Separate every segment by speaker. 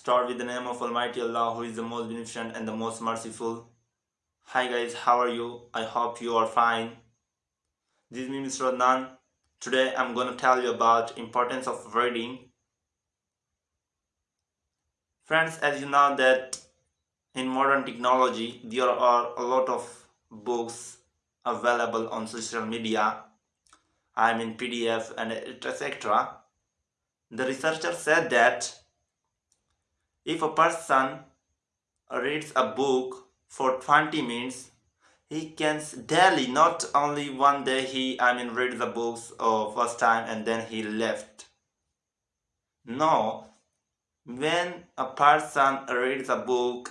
Speaker 1: Start with the name of Almighty Allah who is the most beneficent and the most merciful. Hi guys, how are you? I hope you are fine. This is me Mr. Adnan. Today I'm gonna tell you about importance of reading. Friends, as you know that in modern technology there are a lot of books available on social media. I mean PDF and etc. The researcher said that if a person reads a book for 20 minutes, he can daily, not only one day he, I mean, read the books uh, first time and then he left. No, when a person reads a book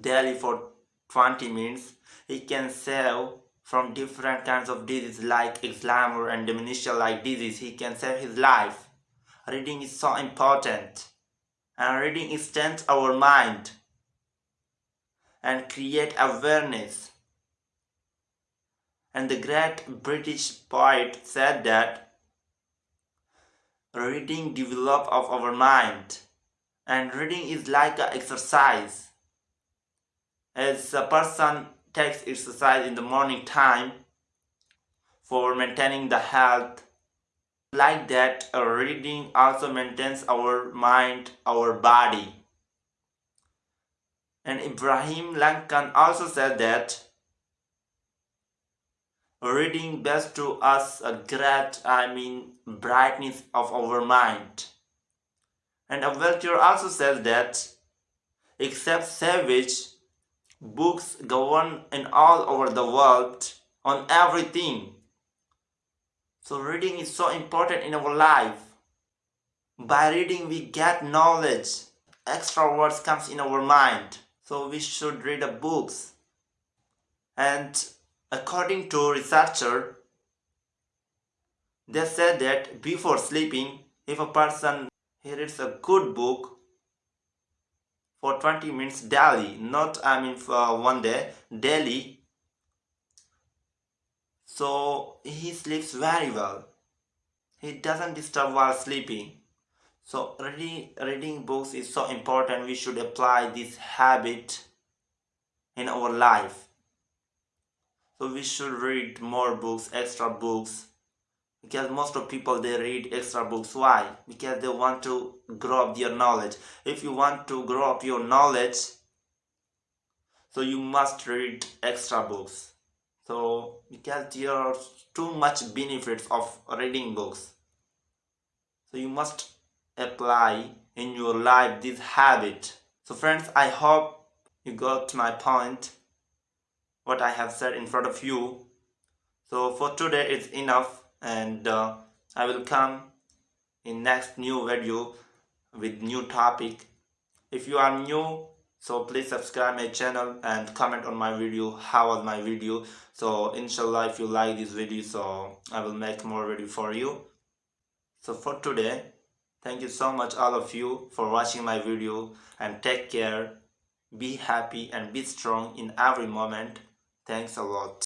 Speaker 1: daily for 20 minutes, he can save from different kinds of diseases like Alzheimer and dementia like disease. He can save his life. Reading is so important and reading extends our mind and create awareness. And the great British poet said that reading develop of our mind and reading is like an exercise. As a person takes exercise in the morning time for maintaining the health like that reading also maintains our mind our body. And Abraham Lincoln also said that reading best to us a great I mean brightness of our mind. And Voltaire also says that except savage books govern in all over the world on everything so reading is so important in our life. By reading we get knowledge. Extra words comes in our mind. So we should read the books. And according to researcher, they said that before sleeping, if a person reads a good book for 20 minutes daily, not I mean for one day, daily, so he sleeps very well. He doesn't disturb while sleeping. So reading, reading books is so important. We should apply this habit in our life. So we should read more books extra books. Because most of people they read extra books. Why? Because they want to grow up their knowledge. If you want to grow up your knowledge so you must read extra books so because there are too much benefits of reading books. So you must apply in your life this habit. So friends i hope you got my point what i have said in front of you. So for today it's enough and uh, i will come in next new video with new topic. If you are new so please subscribe my channel and comment on my video how was my video. So inshallah if you like this video so i will make more video for you. So for today thank you so much all of you for watching my video. And take care be happy and be strong in every moment. Thanks a lot